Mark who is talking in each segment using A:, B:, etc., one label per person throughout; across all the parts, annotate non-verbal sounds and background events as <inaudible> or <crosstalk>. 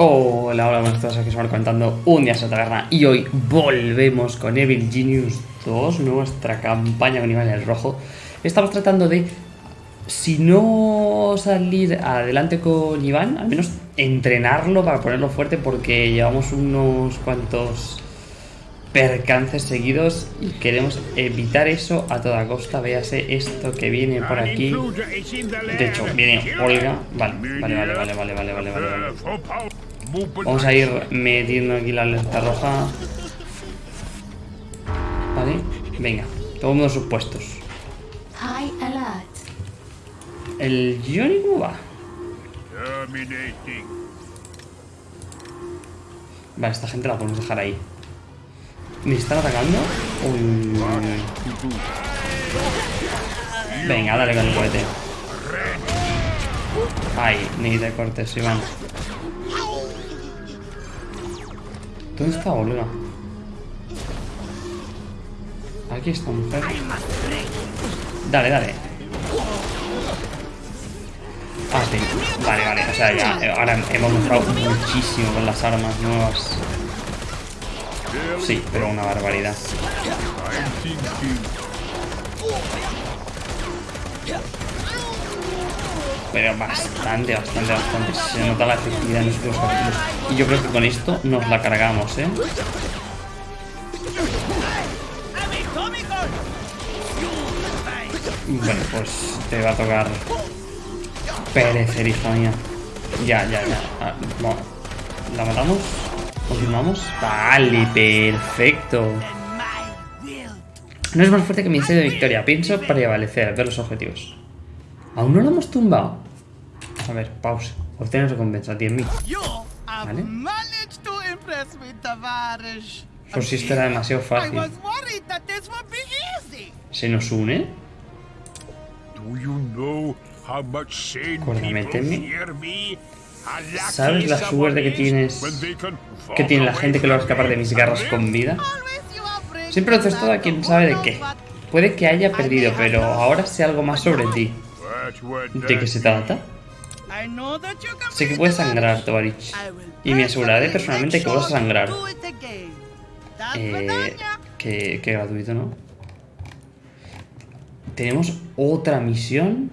A: Hola, hola, buenas tardes, aquí van comentando un día a taberna y hoy volvemos con Evil Genius 2, nuestra campaña con Iván el Rojo. Estamos tratando de, si no salir adelante con Iván, al menos entrenarlo para ponerlo fuerte porque llevamos unos cuantos percances seguidos y queremos evitar eso a toda costa. Véase esto que viene por aquí. De hecho, viene Olga. Vale, vale, vale, vale, vale, vale, vale, vale. Vamos a ir metiendo aquí la alerta roja. Vale, venga, todos sus puestos. ¿El Johnny cómo va? Vale, esta gente la podemos dejar ahí. ¿Me están atacando? Uy. Venga, dale con el cohete. Ay, ni de cortes, Iván. ¿Dónde está Olga? Aquí está mujer. Dale, dale. Ah, sí. Vale, vale. O sea, ya. Eh, ahora hemos mejorado muchísimo con las armas nuevas. Sí, pero una barbaridad. Pero bastante, bastante, bastante. Se nota la efectividad en los últimos capítulos. Y yo creo que con esto nos la cargamos, ¿eh? Bueno, pues te va a tocar perecer, hija mía. Ya, ya, ya. Ah, ¿La matamos? ¿Continuamos? Vale, perfecto. No es más fuerte que mi deseo de victoria. Pienso para prevalecer, ver los objetivos. ¿Aún no lo hemos tumbado? A ver, pausa. Obtener recompensa, 10.000. ¿Vale? Por si esto era demasiado fácil. ¿Se nos une? Acuérdame. ¿Sabes la suerte que tienes que tiene la gente que logra escapar de mis garras con vida? Siempre lo haces todo a quien sabe de qué. Puede que haya perdido, pero ahora sé algo más sobre ti. ¿De qué se trata? Sé que puedes sangrar, Tovarich. Y me aseguraré personalmente que vas a sangrar. Eh, que, que gratuito, ¿no? Tenemos otra misión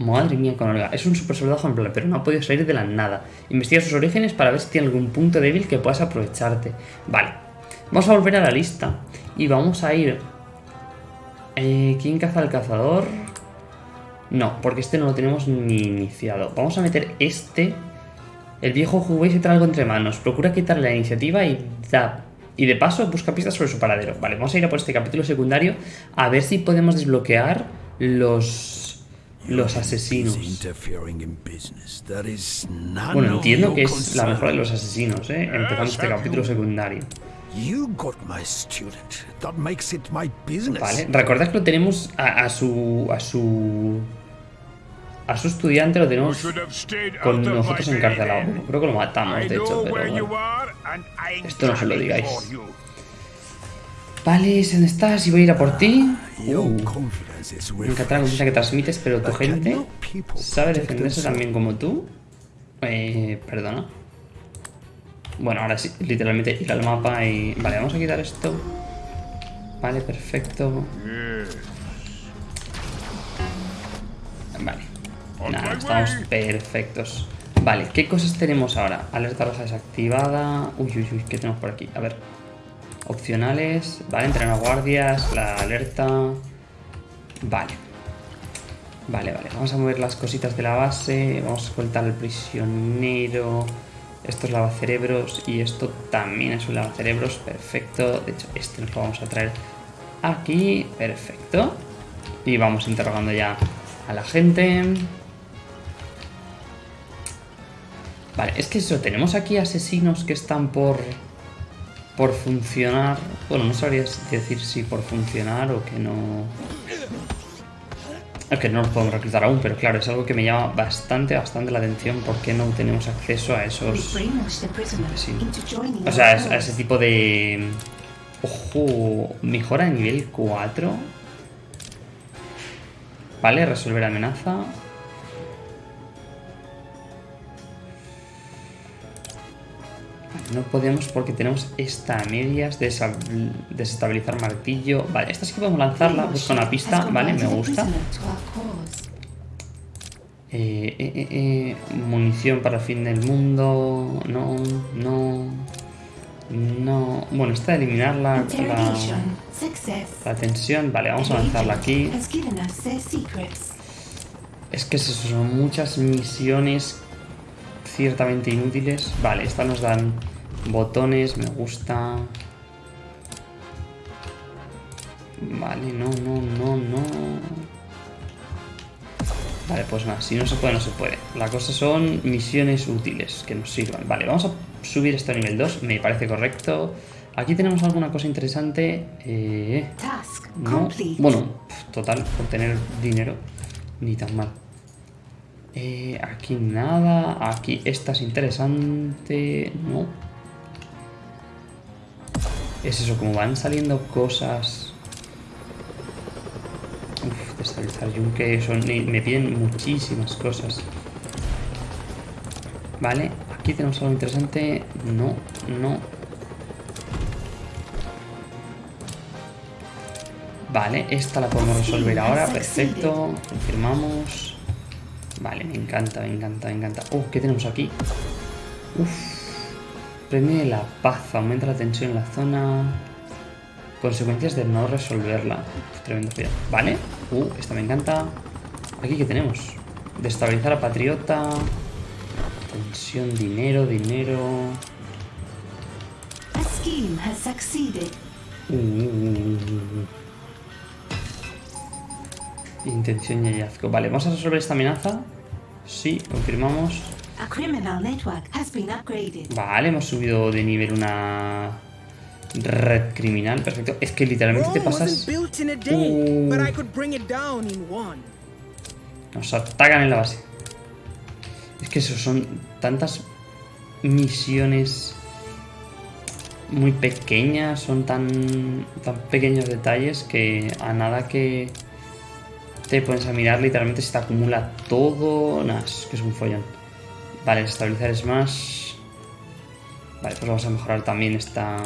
A: Madre mía con Olga. Es un super soldado ejemplar, pero no ha podido salir de la nada. Investiga sus orígenes para ver si tiene algún punto débil que puedas aprovecharte. Vale. Vamos a volver a la lista. Y vamos a ir... Eh, ¿Quién caza al cazador? No, porque este no lo tenemos ni iniciado. Vamos a meter este. El viejo juguete y trae algo entre manos. Procura quitarle la iniciativa y da... Y de paso busca pistas sobre su paradero. Vale, vamos a ir a por este capítulo secundario a ver si podemos desbloquear los los asesinos. Bueno, entiendo que es la mejor de los asesinos, ¿eh? Empezando este capítulo secundario. Vale, recordad que lo tenemos a, su... a su... A su estudiante lo tenemos con nosotros encarcelado. creo que lo matamos, de hecho, pero bueno. Esto no se lo digáis. Vale, ¿dónde estás? Y voy a ir a por ti. Uh. Me encanta la confianza que transmites, pero tu gente sabe defenderse también como tú. Eh, perdona. Bueno, ahora sí, literalmente ir al mapa y... Vale, vamos a quitar esto. Vale, perfecto. Nada, estamos perfectos. Vale, ¿qué cosas tenemos ahora? Alerta roja desactivada. Uy, uy, uy, ¿qué tenemos por aquí? A ver. Opcionales. Vale, entrenar guardias, la alerta. Vale. Vale, vale. Vamos a mover las cositas de la base. Vamos a soltar al prisionero. Esto es lavacerebros y esto también es un lavacerebros. Perfecto. De hecho, este nos lo vamos a traer aquí. Perfecto. Y vamos interrogando ya a la gente. Vale, es que eso, tenemos aquí asesinos que están por por funcionar. Bueno, no sabría decir si por funcionar o que no. Es que no los podemos reclutar aún, pero claro, es algo que me llama bastante, bastante la atención porque no tenemos acceso a esos... O sea, a ese tipo de... Ojo, mejora de nivel 4. Vale, resolver amenaza. No podemos porque tenemos esta a medias, desestabilizar martillo. Vale, esta sí que podemos lanzarla, busco una pista, vale, me gusta. Eh, eh, eh, eh, munición para el fin del mundo. No, no. No. Bueno, esta de eliminar la, la, tensión. Vale, vamos a lanzarla aquí. Es que son muchas misiones ciertamente inútiles. Vale, esta nos dan botones, me gusta. Vale, no, no, no, no. Vale, pues nada, si no se puede, no se puede. La cosa son misiones útiles que nos sirvan. Vale, vamos a subir esto a nivel 2, me parece correcto. Aquí tenemos alguna cosa interesante. Eh, no. Bueno, total, por tener dinero, ni tan mal. Eh, aquí nada. Aquí esta es interesante. No. Es eso, como van saliendo cosas. Uf, destabilizar yunque. Son, me piden muchísimas cosas. Vale, aquí tenemos algo interesante. No, no. Vale, esta la podemos resolver ahora. Perfecto. Confirmamos. Vale, me encanta, me encanta, me encanta. Oh, ¿qué tenemos aquí? Uf. Premio de la paz. Aumenta la tensión en la zona. Consecuencias de no resolverla. tremendo feo. Vale. Uh, esta me encanta. Aquí, ¿qué tenemos? Destabilizar a Patriota. Tensión, dinero, dinero. Uh, uh, uh, Intención y hallazgo. Vale, vamos a resolver esta amenaza. Sí, confirmamos. Vale, hemos subido de nivel una red criminal. Perfecto. Es que literalmente te pasas... Uh. Nos atacan en la base. Es que eso son tantas misiones muy pequeñas, son tan, tan pequeños detalles que a nada que te pones a mirar literalmente se te acumula todo. Nada, es que es un follón. Vale, estabilizar es más. Vale, pues vamos a mejorar también esta,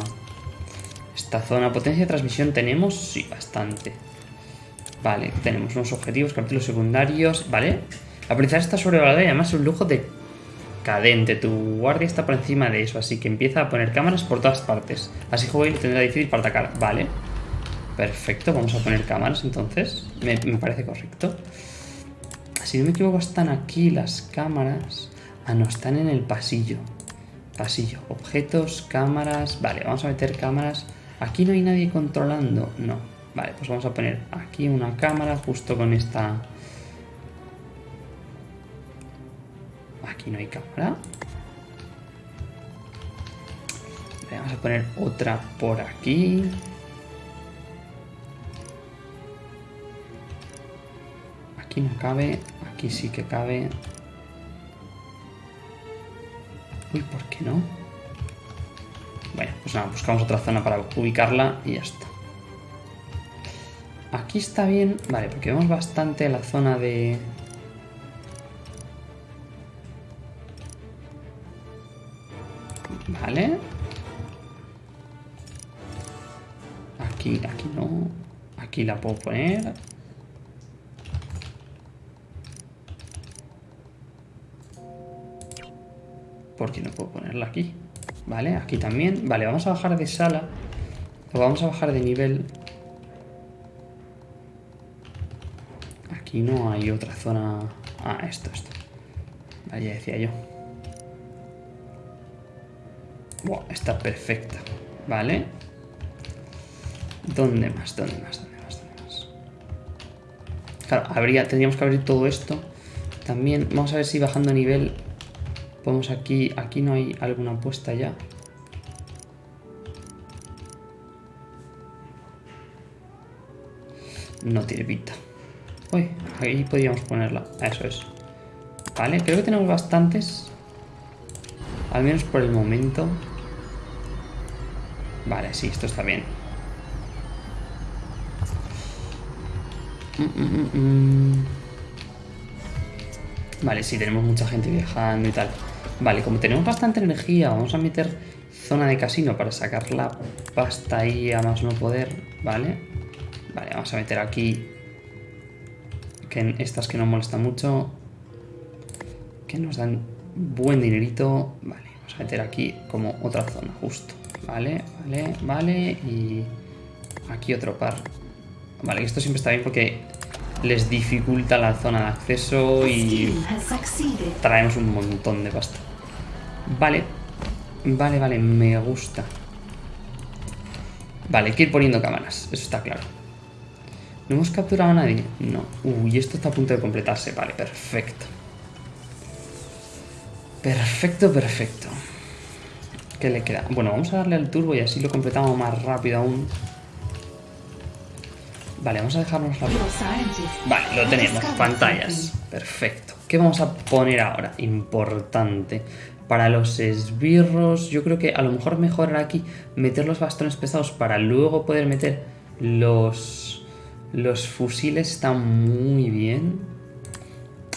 A: esta zona. Potencia de transmisión tenemos, sí, bastante. Vale, tenemos unos objetivos, capítulos secundarios. Vale, la policía está sobrevalorada y además es un lujo de cadente. Tu guardia está por encima de eso, así que empieza a poner cámaras por todas partes. Así Joel tendrá difícil para atacar. Vale. Perfecto, vamos a poner cámaras entonces. Me, parece correcto. Si no me equivoco, están aquí las cámaras. Ah, no, están en el pasillo. Pasillo, objetos, cámaras. Vale, vamos a meter cámaras. Aquí no hay nadie controlando. No. Vale, pues vamos a poner aquí una cámara justo con esta... Aquí no hay cámara. Vamos a poner otra por aquí. Aquí no cabe, aquí sí que cabe. Uy, ¿por qué no? Bueno, pues nada, buscamos otra zona para ubicarla y ya está. Aquí está bien, vale, porque vemos bastante la zona de... Vale. Aquí, aquí no. Aquí la puedo poner. Porque no puedo ponerla aquí. Vale, aquí también. Vale, vamos a bajar de sala. O vamos a bajar de nivel. Aquí no hay otra zona... Ah, esto, esto. Vale, ya decía yo. Wow, está perfecta. Vale. ¿Dónde más? ¿Dónde más? ¿Dónde más? ¿Dónde más? Claro, habría, tendríamos que abrir todo esto. También, vamos a ver si bajando nivel Podemos aquí, aquí no hay alguna apuesta ya. No tiene pinta. Uy, ahí podríamos ponerla. Eso es. Vale, creo que tenemos bastantes. Al menos por el momento. Vale, sí, esto está bien. Mm, mm, mm, vale, sí, tenemos mucha gente viajando y tal. Vale, como tenemos bastante energía, vamos a meter zona de casino para sacar la pasta ahí a más no poder, ¿vale? Vale, vamos a meter aquí que estas que no molestan mucho, que nos dan buen dinerito, vale, vamos a meter aquí como otra zona, justo, vale, vale, vale, y aquí otro par, vale, esto siempre está bien porque les dificulta la zona de acceso y traemos un montón de pasta. Vale, vale, vale, me gusta. Vale, hay que ir poniendo cámaras, eso está claro. ¿No hemos capturado a nadie? No. Uy, esto está a punto de completarse. Vale, perfecto. Perfecto, perfecto. ¿Qué le queda? Bueno, vamos a darle al turbo y así lo completamos más rápido aún. Vale, vamos a dejarnos la... Vale, lo tenemos. Pantallas. Perfecto. ¿Qué vamos a poner ahora? Importante. Para los esbirros, yo creo que a lo mejor mejor aquí meter los bastones pesados para luego poder meter los, los fusiles. Están muy bien.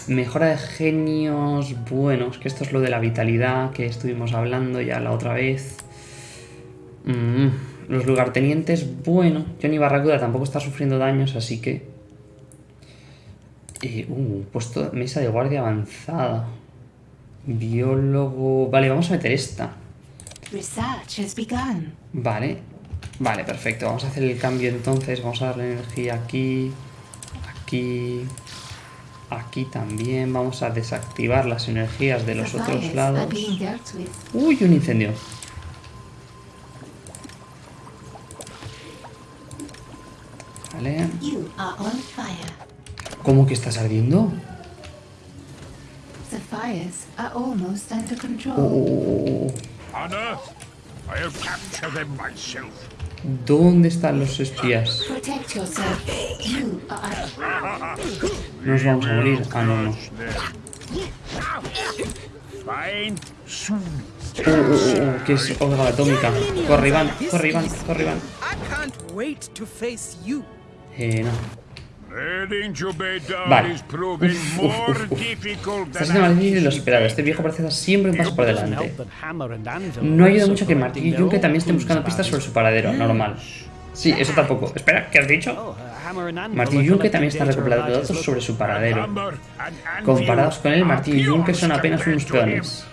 A: Mejora de genios buenos, que esto es lo de la vitalidad que estuvimos hablando ya la otra vez. Mm, los lugartenientes, bueno, Johnny Barracuda tampoco está sufriendo daños, así que... Eh, uh, puesto mesa de guardia avanzada. Biólogo... Vale, vamos a meter esta. Vale. Vale, perfecto. Vamos a hacer el cambio entonces. Vamos a darle energía aquí. Aquí. Aquí también. Vamos a desactivar las energías de los otros lados. Uy, un incendio. Vale. ¿Cómo que estás ardiendo? The fires are almost under control. Oh. On Earth, I have captured them myself. ¿Dónde están los espías? Nos vamos a morir. Ah, no, no. Oh, oh, oh, que es otra atómica. Corre, Iván, corre, Iván, corre, Iván. Eh, no. Vale. Está siendo más difícil de lo esperado. Este viejo parece estar siempre un paso por delante. No ayuda mucho que Marty y Junke también estén buscando pistas sobre su paradero. Normal. Sí, eso tampoco. Espera, ¿qué has dicho? Martín y Junke también están recopilando datos sobre su paradero. Comparados con él, Martín y Junke son apenas unos peones.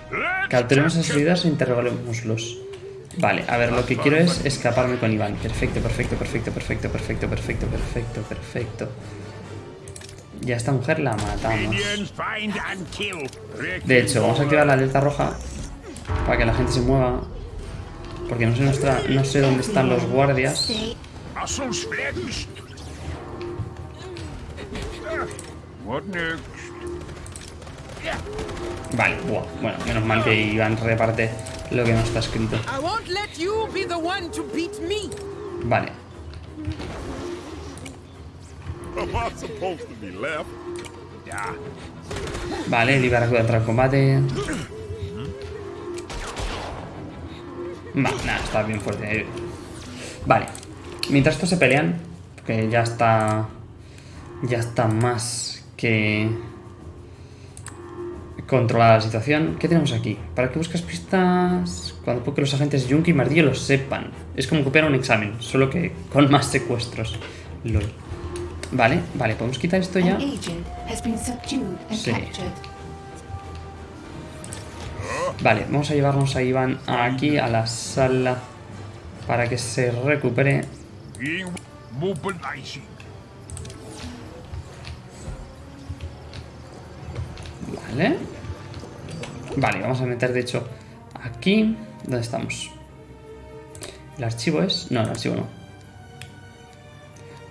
A: Capturemos esas ideas e interroguémoslos. Vale, a ver, lo que quiero es escaparme con Iván. Perfecto, perfecto, perfecto, perfecto, perfecto, perfecto, perfecto, perfecto. Ya esta mujer la matamos. De hecho, vamos a activar la alerta roja para que la gente se mueva. Porque no sé, nuestra, no sé dónde están los guardias. Vale, bueno, menos mal que Iván reparte lo que no está escrito. Vale. Vale, liberar entrar en combate. Vale, nada, está bien fuerte. Vale. Mientras estos se pelean, porque ya está... Ya está más que controlada la situación. ¿Qué tenemos aquí? ¿Para qué buscas pistas? Cuando que los agentes Junkie y Martillo lo sepan. Es como copiar un examen, solo que con <laughs> más secuestros. Vale, vale, ¿podemos quitar esto ya? Sí. Vale, vamos a llevarnos a Iván aquí, a la sala, para que se recupere. Vale. Vale, vamos a meter de hecho aquí. ¿Dónde estamos? ¿El archivo es? No, el archivo no.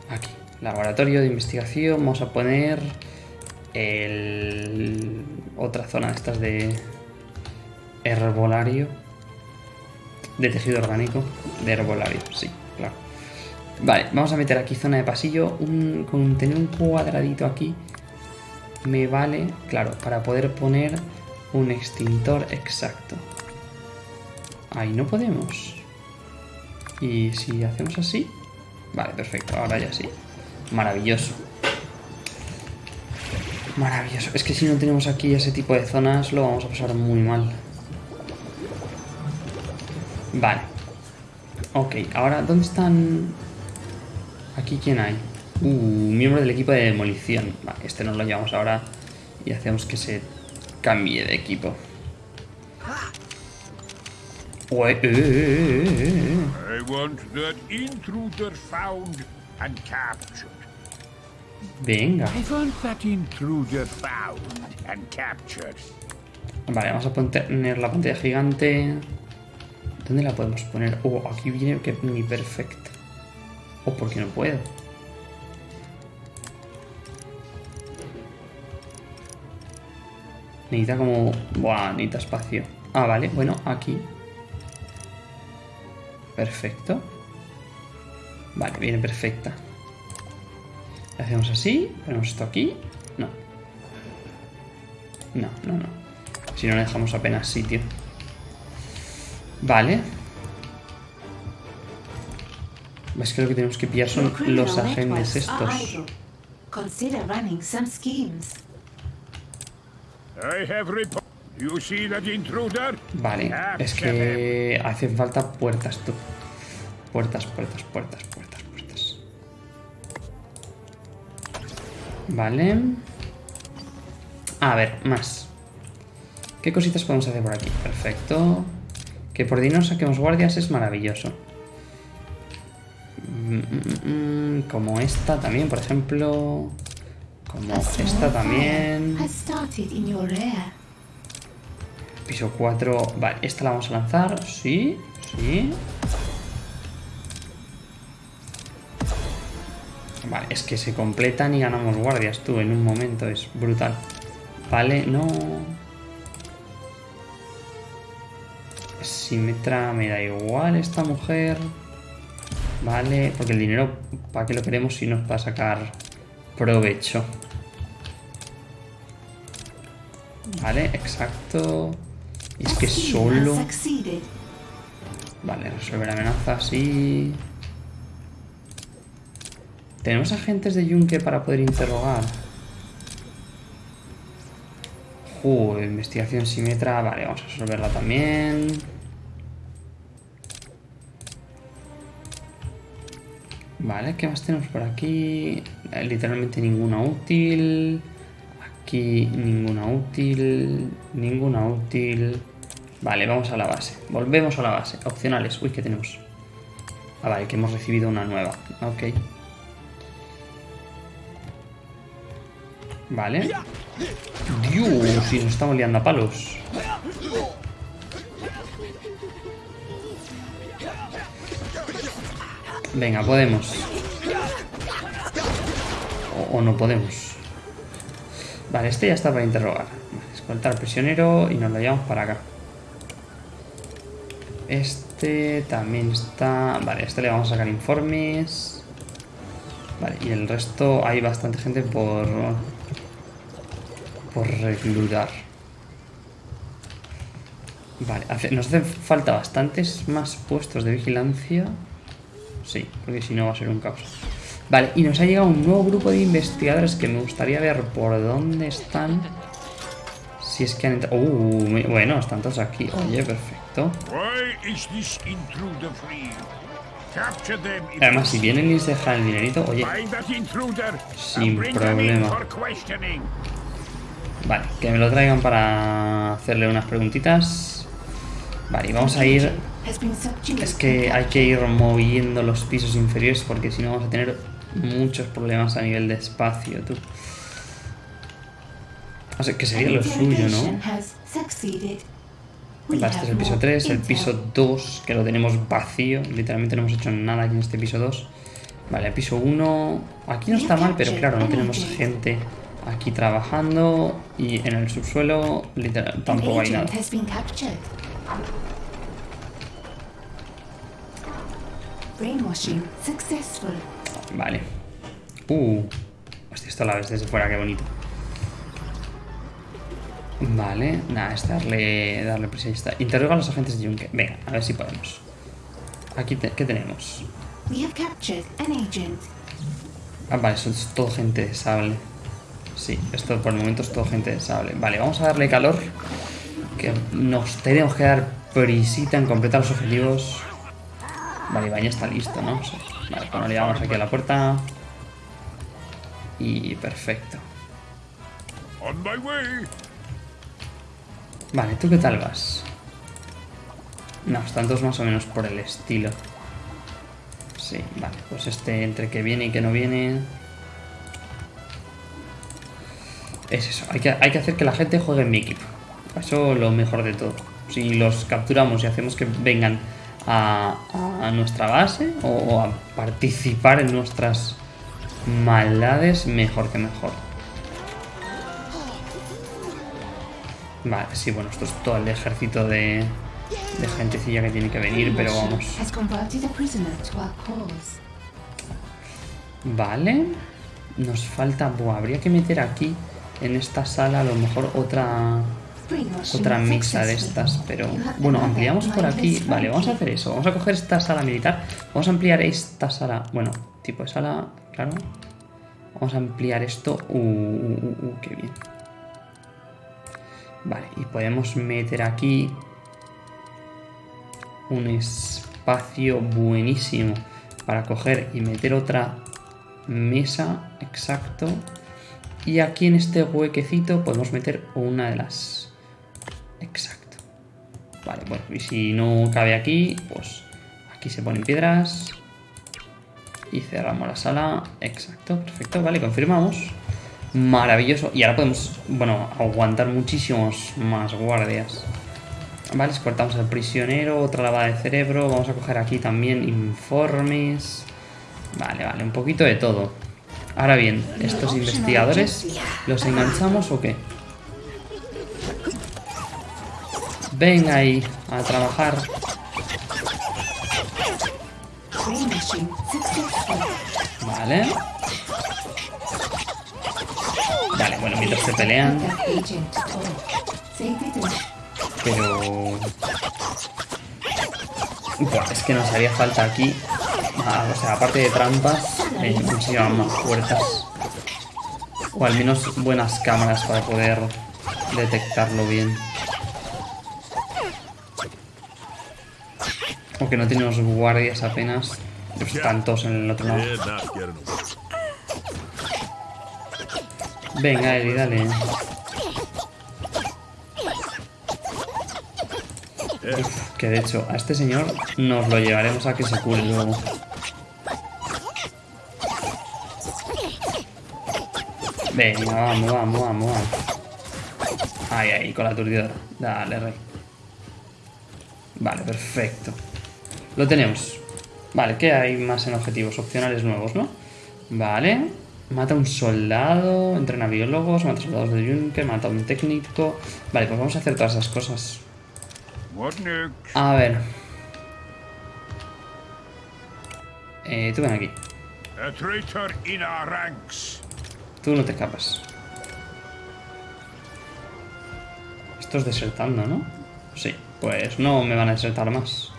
A: Aquí. Laboratorio de investigación. Vamos a poner el... otra zona de estas de herbolario. De tejido orgánico. De herbolario, sí, claro. Vale, vamos a meter aquí zona de pasillo. Un, con tener un cuadradito aquí me vale, claro, para poder poner un extintor exacto. Ahí no podemos. Y si hacemos así... Vale, perfecto, ahora ya sí. Maravilloso. Maravilloso. Es que si no tenemos aquí ese tipo de zonas lo vamos a pasar muy mal. Vale. Ok, ahora, ¿dónde están...? Aquí, ¿quién hay? Uh, miembro del equipo de demolición. Vale, este nos lo llevamos ahora y hacemos que se cambie de equipo. Ué, eh, eh, eh.
B: I want that intruder found and captured.
A: Venga.
B: I want that intruder found and captured.
A: Vale, vamos a poner la pantalla gigante. ¿Dónde la podemos poner? Oh, aquí viene que ni perfecto. O oh, porque no puedo. Necesita como... Buah, necesita espacio. Ah, vale, bueno, aquí. Perfecto. Vale, viene perfecta. hacemos así, ponemos esto aquí. No. No, no, no. Si no le dejamos apenas sitio. Vale. Es que lo que tenemos que pillar son los agentes estos. Vale, es que hacen falta puertas, tú. Puertas, puertas, puertas, puertas, puertas. Vale. A ver, más. ¿Qué cositas podemos hacer por aquí? Perfecto. Que por dinero saquemos guardias es maravilloso. Mm, mm, mm, como esta también, por ejemplo. Como esta también. Piso 4. Vale, esta la vamos a lanzar. Sí, sí. Vale, es que se completan y ganamos guardias, tú, en un momento. Es brutal. Vale, no... Simetra me da igual esta mujer. Vale, porque el dinero, ¿para qué lo queremos si nos va a sacar provecho? Vale, exacto. Y es que solo... Vale, resolver amenaza, sí. ¿Tenemos agentes de yunque para poder interrogar? Uh, investigación simetra. Vale, vamos a resolverla también. Vale, ¿qué más tenemos por aquí? Eh, literalmente ninguna útil. Aquí ninguna útil. Ninguna útil. Vale, vamos a la base. Volvemos a la base. Opcionales. Uy, ¿qué tenemos? Ah, vale, que hemos recibido una nueva. Ok. Vale. Dios, si nos estamos liando a palos. Venga, podemos. O, no podemos. Vale, este ya está para interrogar. Vale, prisionero y nos lo llevamos para acá. Este también está... Vale, este le vamos a sacar informes. Vale, y el resto hay bastante gente por por reclutar. Vale, nos hacen falta bastantes más puestos de vigilancia. Sí, porque si no va a ser un caos. Vale, y nos ha llegado un nuevo grupo de investigadores que me gustaría ver por dónde están. Si es que han entrado... Uh, bueno, están todos aquí. Oye, perfecto. Además, si vienen y se dejan el dinerito, oye, sin problema. Vale, que me lo traigan para hacerle unas preguntitas. Vale, y vamos a ir... Es que hay que ir moviendo los pisos inferiores porque si no vamos a tener muchos problemas a nivel de espacio, tú. O sea, que sería lo suyo, ¿no? Vale, este es el piso 3, el piso 2, que lo tenemos vacío. Literalmente no hemos hecho nada aquí en este piso 2. Vale, el piso 1... Aquí no está mal, pero claro, no tenemos gente aquí trabajando y en el subsuelo literal, tampoco hay nada. Vale. Uh. Hostia, esto la ves desde fuera, qué bonito. Vale, nada, es darle, darle presión. Interroga a los agentes de Junque. Venga, a ver si podemos. Aquí, ¿qué tenemos? Ah, vale, eso es todo gente sable. Sí, esto por el momento es todo gente sable. Vale, vamos a darle calor. Que nos tenemos que dar prisita en completar los objetivos. Vale, ya está listo, ¿no? Sí. Vale, pues nos llevamos aquí a la puerta. Y perfecto. Vale, ¿tú qué tal vas? No, están todos más o menos por el estilo. Sí, vale, pues este entre que viene y que no viene... Es eso, hay que, hay que hacer que la gente juegue en mi equipo. Eso lo mejor de todo. Si los capturamos y hacemos que vengan a, a nuestra base o a participar en nuestras maldades, mejor que mejor. Vale, sí, bueno, esto es todo el ejército de, de gentecilla que tiene que venir, pero vamos. Vale. Nos falta... Buah, habría que meter aquí, en esta sala, a lo mejor otra... Otra misa de estas, pero... Bueno, ampliamos por aquí. Vale, vamos a hacer eso. Vamos a coger esta sala militar. Vamos a ampliar esta sala... Bueno, tipo de sala... Claro. Vamos a ampliar esto. Uh, uh, uh, uh, qué bien. Vale, y podemos meter aquí... Un espacio buenísimo para coger y meter otra mesa. Exacto. Y aquí en este huequecito podemos meter una de las... Exacto. Vale, bueno, y si no cabe aquí, pues aquí se ponen piedras. Y cerramos la sala. Exacto, perfecto. Vale, confirmamos. Maravilloso. Y ahora podemos, bueno, aguantar muchísimos más guardias. Vale, escortamos al prisionero, otra lavada de cerebro. Vamos a coger aquí también informes. Vale, vale, un poquito de todo. Ahora bien, ¿estos investigadores los enganchamos o qué? Venga ahí, a trabajar. Vale. Vale, bueno, mientras se pelean, pero... Buah, es que nos haría falta aquí... ah, o sea, aparte de trampas, eh, nos llevan más puertas. O al menos buenas cámaras para poder detectarlo bien. Aunque no tenemos guardias apenas. Pues están todos en el otro lado. Venga, Eli, dale. Uf, que de hecho, a este señor nos lo llevaremos a que se cure luego. Venga, vamos, vamos, vamos, vamos. Ahí, ahí, con la aturdidora. Dale, rey. Vale, perfecto. Lo tenemos. Vale, ¿qué hay más en objetivos? Opcionales nuevos, ¿no? Vale. Mata a un soldado, entrena biólogos, mata a soldados de yunque, mata a un técnico. Vale, pues vamos a hacer todas esas cosas. A ver. Eh, tú ven aquí. Tú no te escapas. Esto es desertando, ¿no? Sí, pues no me van a desertar más.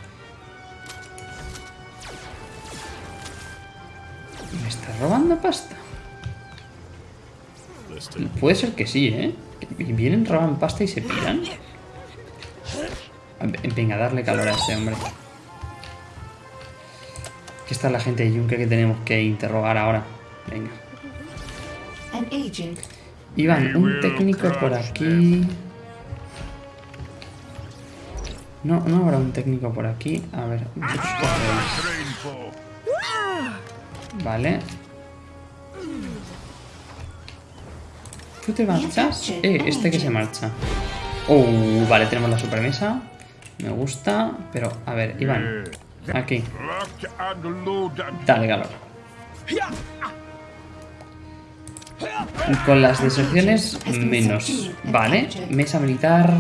A: Robando pasta? Puede ser que sí, ¿eh? Vienen, roban pasta y se piran. Venga, darle calor a ese hombre. Que esta es la gente de Yunque que tenemos que interrogar ahora. Venga. Iván, un técnico por aquí. No, no habrá un técnico por aquí. A ver, vosotros. Vale. ¿Tú te marchas? Eh, este que se marcha. Uh, vale, tenemos la supermesa. Me gusta, pero a ver, Iván. Aquí, dale calor. Con las deserciones, menos. Vale, mesa militar.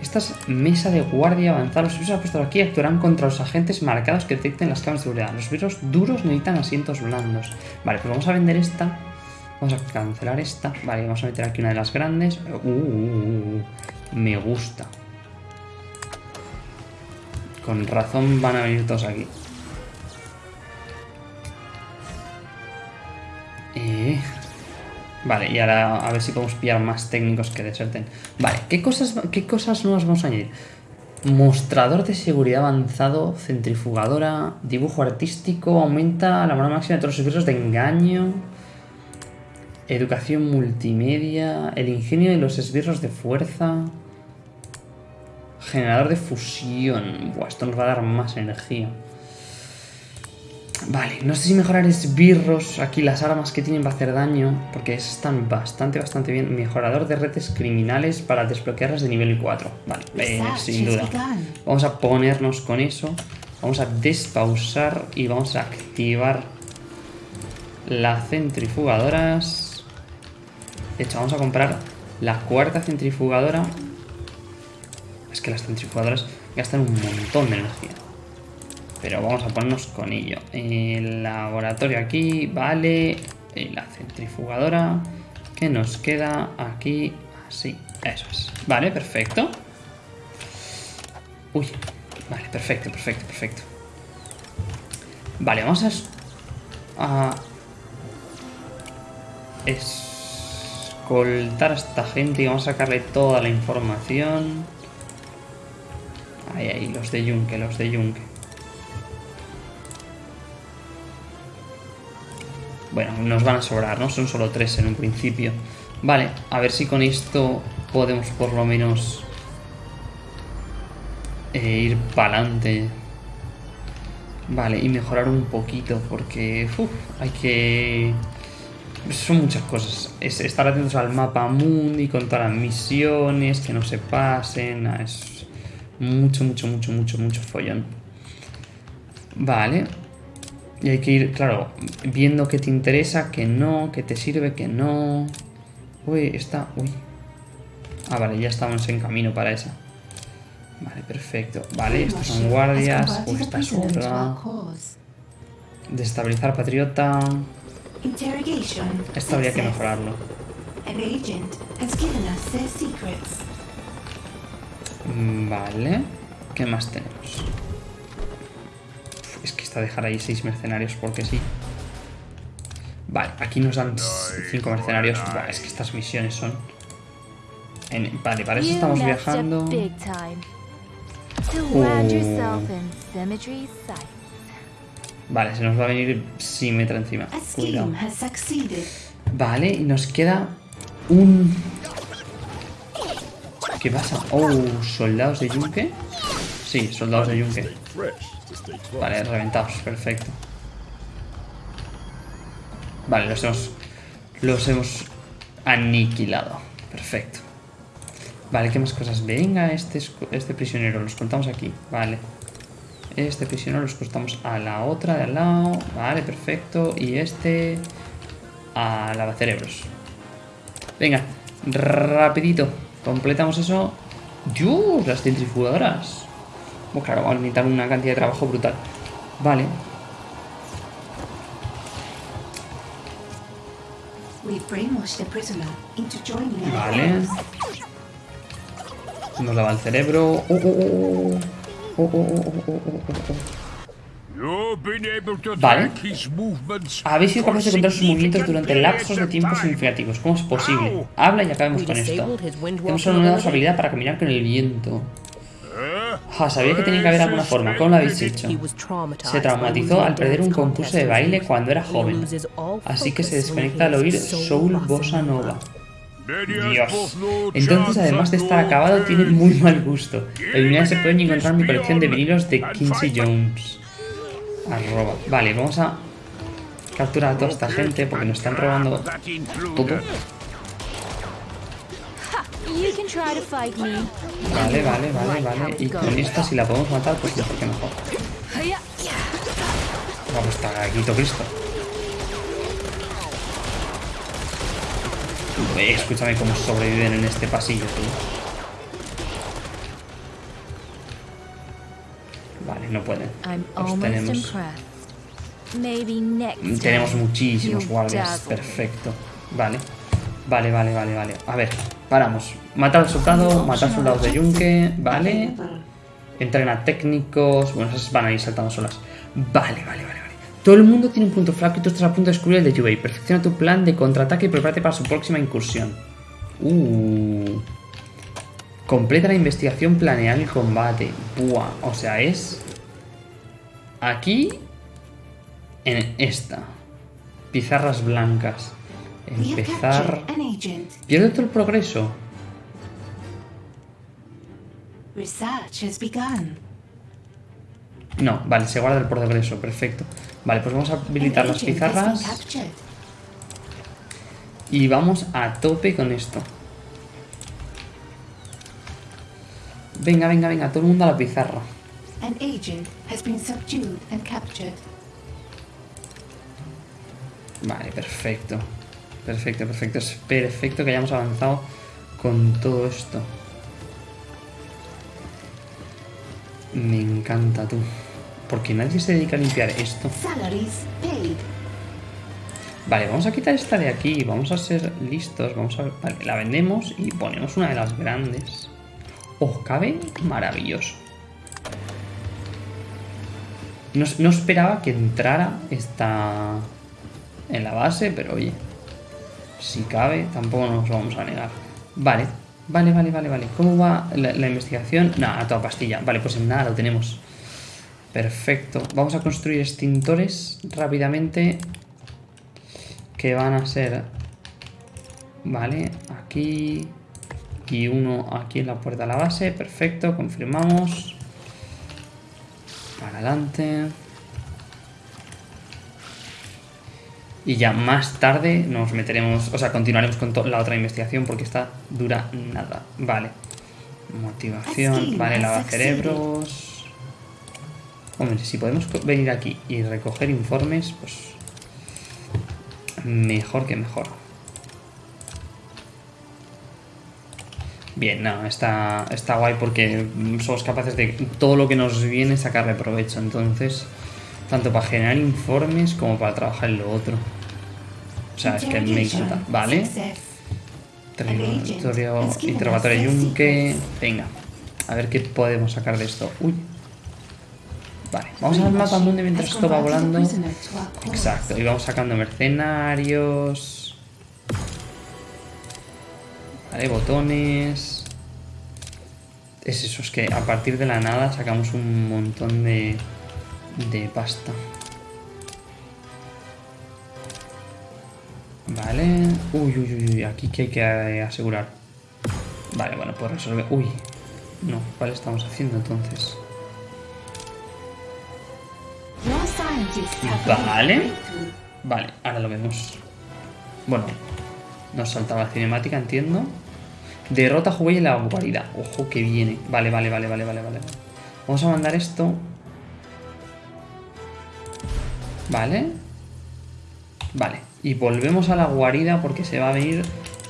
A: Esta es mesa de guardia avanzada. Los virus puesto aquí actuarán contra los agentes marcados que detecten las cámaras de seguridad. Los virus duros necesitan asientos blandos. Vale, pues vamos a vender esta. Vamos a cancelar esta. Vale, vamos a meter aquí una de las grandes. Uh, uh, uh, uh. me gusta. Con razón van a venir todos aquí. Eh, Vale, y ahora a ver si podemos pillar más técnicos que deserten. Vale, ¿qué cosas, qué cosas nuevas vamos a añadir? Mostrador de seguridad avanzado, centrifugadora, dibujo artístico, aumenta la moral máxima de todos los esbirros de engaño, educación multimedia, el ingenio de los esbirros de fuerza, generador de fusión. Buah, esto nos va a dar más energía. Vale, no sé si mejorar esbirros. Aquí las armas que tienen va a hacer daño. Porque están bastante, bastante bien. Mejorador de redes criminales para desbloquearlas de nivel 4. Vale, eh, sin duda. Vamos a ponernos con eso. Vamos a despausar y vamos a activar las centrifugadoras. De hecho, vamos a comprar la cuarta centrifugadora. Es que las centrifugadoras gastan un montón de energía. Pero vamos a ponernos con ello. El laboratorio aquí, vale. La centrifugadora. Que nos queda aquí. Así, eso es. Vale, perfecto. Uy, vale, perfecto, perfecto, perfecto. Vale, vamos a... es- a escoltar a esta gente y vamos a sacarle toda la información. Ahí, ahí, los de Yunque, los de Yunque. Bueno, nos van a sobrar, ¿no? Son solo tres en un principio. Vale, a ver si con esto podemos por lo menos eh, ir para adelante. Vale, y mejorar un poquito porque uf, hay que... Son muchas cosas. Es estar atentos al mapa mundi con todas las misiones, que no se pasen. Es mucho, mucho, mucho, mucho, mucho follón. Vale. Y hay que ir, claro, viendo qué te interesa, qué no, qué te sirve, qué no. Uy, está... Uy. Ah, vale, ya estamos en camino para esa. Vale, perfecto. Vale, estos son guardias. Uy, esta es otra. Destabilizar patriota.
C: Interrogation.
A: Esto habría que mejorarlo.
C: An agent has given us their secrets.
A: Mm, Vale. ¿Qué más tenemos? Uf, Es que está dejar ahí seis mercenarios porque sí. Vale, aquí nos dan cinco mercenarios. Buah, es que estas misiones son... en- Vale, para eso estamos viajando. Vale, se nos va a venir Symmetra encima. Cuidado. Vale, y nos queda un... ¿Qué pasa? Oh, soldados de yunque. Sí, soldados de yunque. Vale, reventados, perfecto. Vale, los hemos. Los hemos aniquilado. Perfecto. Vale, ¿qué más cosas? Venga, este, es- este prisionero, los contamos aquí. Vale. Este prisionero los contamos a la otra de al lado. Vale, perfecto. Y este. A lavacerebros. Venga, rapidito. Completamos eso. ¡Dios! Las centrifugadoras. Bueno, claro, vamos a necesitar una cantidad de trabajo brutal. Vale. Vale. Nos lava el cerebro. Oh, oh, oh, oh, oh, oh, oh, oh, oh, oh, oh. Vale. Habéis sido capaces de controlar sus movimientos durante lapsos de
B: time.
A: significativos. ¿Cómo es posible? Habla y acabemos con esto. Hemos anulado su habilidad para caminar con el viento.
B: Eh?
A: Ja, sabía que tenía que haber alguna forma. ¿Cómo lo habéis hecho? Se traumatizó al perder un concurso de baile cuando era joven. Así que se desconecta al oír Soul
D: Bossa
A: Nova. Dios. Entonces, además de estar acabado, tiene muy mal gusto. Eliminar ese pueden encontrar mi colección de vinilos de Quincy Jones. Arroba. Vale, vamos a capturar a toda esta gente porque nos están robando todo.
E: You can try to fight me.
A: Vale, vale, vale, vale. Y con esta, si la podemos matar, pues mejor que mejor. Vamos, está Cristo. Eh, escúchame cómo sobreviven en este pasillo, tío. Vale, no pueden. Tenemos,
E: next
A: tenemos muchísimos guardias. Perfecto. Vale. Vale, vale, vale, vale. A ver, paramos. Matar al soldado, matar soldados de yunque. Vale. Entrena técnicos. Bueno, esas van a ir saltando solas. Vale, vale, vale. Todo el mundo tiene un punto flaco y tú estás a punto de descubrir el de Yubei. Perfecciona tu plan de contraataque y prepárate para su próxima incursión. Uh. Completa la investigación, planear el combate. Buah, o sea, es... Aquí... En esta. Pizarras blancas. Empezar... Pierde todo el progreso.
C: Research has begun.
A: No, vale, se guarda el progreso, perfecto. Vale, pues vamos a habilitar las pizarras y vamos a tope con esto. Venga, venga, venga, todo el mundo a la pizarra.
C: An agent has been subdued and captured.
A: Vale, perfecto. Perfecto, perfecto. Es perfecto que hayamos avanzado con todo esto. Me encanta tú. Porque nadie se dedica a limpiar esto. Vale, vamos a quitar esta de aquí. Vamos a ser listos. Vamos a ver. Vale, la vendemos y ponemos una de las grandes. Oh, cabe maravilloso. No, no esperaba que entrara esta en la base, pero oye, si cabe, tampoco nos vamos a negar. Vale, vale, vale, vale, vale. ¿Cómo va la, la investigación? Nada, a toda pastilla. Vale, pues en nada lo tenemos. Perfecto. Vamos a construir extintores rápidamente. Que van a ser... Vale, aquí... Y uno aquí en la puerta de la base. Perfecto, confirmamos. Para adelante. Y ya más tarde nos meteremos, o sea, continuaremos con la otra investigación porque esta dura nada. Vale. Motivación, vale, lavacerebros. Hombre, si podemos venir aquí y recoger informes, pues mejor que mejor. Bien, no, está, está guay porque somos capaces de todo lo que nos viene sacarle provecho. Entonces, tanto para generar informes como para trabajar en lo otro. O sea, es que me encanta. Vale. Interrogatorio yunque. Venga, a ver qué podemos sacar de esto. Uy. Vale, vamos al mapa mundo mientras esto va
C: a
A: volando. Exacto, y vamos sacando mercenarios. Vale, botones. Es eso, es que a partir de la nada sacamos un montón de, de pasta. Vale. Uy, uy, uy, uy, aquí que hay que eh, asegurar. Vale, bueno, pues resolver. Uy. No, ¿cuál estamos haciendo entonces? Vale. Vale, ahora lo vemos. Bueno, nos saltaba la cinemática, entiendo. Derrota a en la guarida. Ojo que viene. Vale, vale, vale, vale, vale, vale. Vamos a mandar esto. Vale. Vale. Y volvemos a la guarida porque se va a venir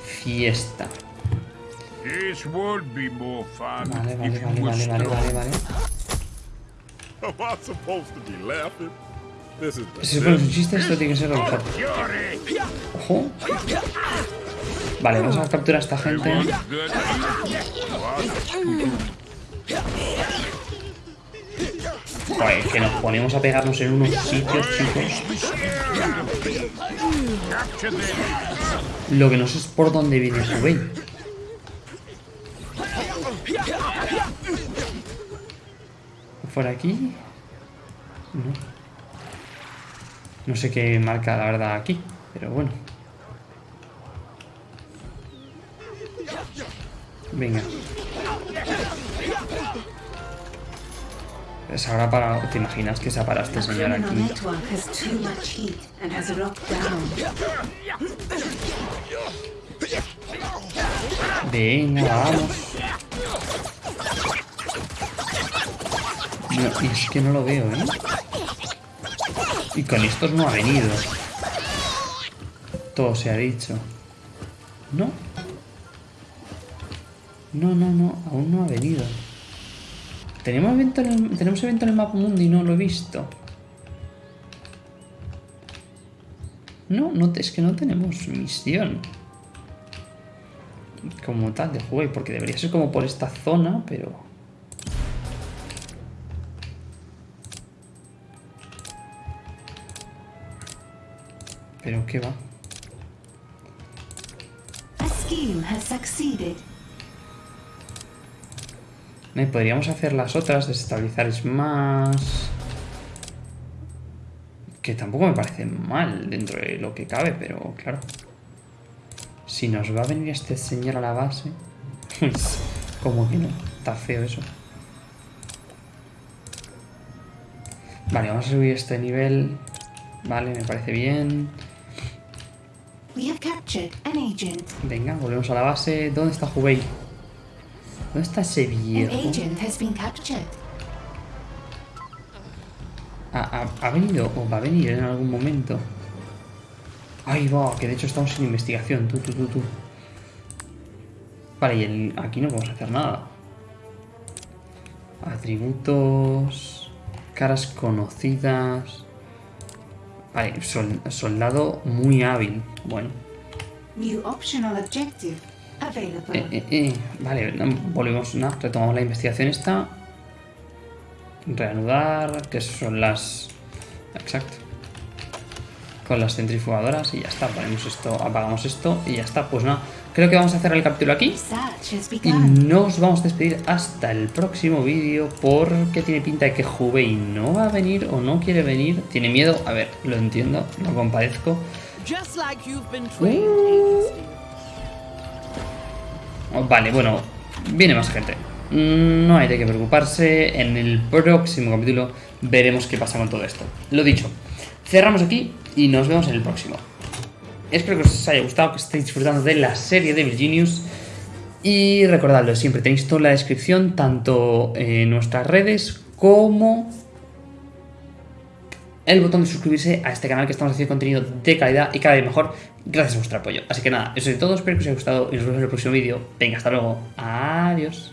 A: fiesta. Vale, vale, vale, vale, vale, vale, vale. Si se pone un chiste, esto tiene que ser.
B: Fury!
A: Ojo. Vale, vamos a capturar a esta gente. Joder, que nos ponemos a pegarnos en unos sitios, chicos. Lo que no sé es por dónde viene Hubei. ¿Por aquí? No. No sé qué marca la verdad aquí, pero bueno. Venga. Es ahora para... ¿Te imaginas que se para este señor aquí? Venga, vamos. No, y es que no lo veo, ¿eh? Y con estos no ha venido. Todo se ha dicho. ¿No? No, no, no, aún no ha venido. Tenemos evento en el, tenemos evento en el mapa mundo y no lo he visto. No, no, es que no tenemos misión como tal de juego, porque debería ser como por esta zona, pero... Pero qué va. Y podríamos hacer las otras, desestabilizar es más... Que tampoco me parece mal dentro de lo que cabe, pero claro. Si nos va a venir este señor a la base... <laughs> Pues, como que no, está feo eso. Vale, vamos a subir este nivel. Vale, me parece bien.
C: We have captured an agent.
A: Venga, volvemos a la base. ¿Dónde está Hubei? ¿Dónde está ese
C: An
A: viejo?
C: agent has been captured.
A: ¿Ha, ha- ha venido o va a venir en algún momento? Ahí va, que de hecho estamos en investigación. Tú, tú, tú, tú. Vale, y el- aquí no podemos hacer nada. Atributos. Caras conocidas. Vale, sol- soldado muy hábil. Bueno.
C: New optional objective available.
A: Eh, eh, eh. Vale, volvemos, no, retomamos la investigación esta. Reanudar, que son las... Exacto. Con las centrifugadoras y ya está. Ponemos esto, apagamos esto y ya está. Pues nada, creo que vamos a cerrar el capítulo aquí. Y nos vamos a despedir hasta el próximo vídeo porque tiene pinta de que Hubei no va a venir o no quiere venir. Tiene miedo, a ver, lo entiendo, lo compadezco. Oh, Vale, bueno, viene más gente. No hay de qué preocuparse. En el próximo capítulo veremos qué pasa con todo esto. Lo dicho, cerramos aquí y nos vemos en el próximo. Espero que os haya gustado, que estéis disfrutando de la serie de Virginius. Y recordadlo siempre, tenéis toda la descripción, tanto en nuestras redes como el botón de suscribirse a este canal que estamos haciendo contenido de calidad y cada vez mejor gracias a vuestro apoyo. Así que nada, eso es todo, espero que os haya gustado y nos vemos en el próximo vídeo. Venga, hasta luego. Adiós.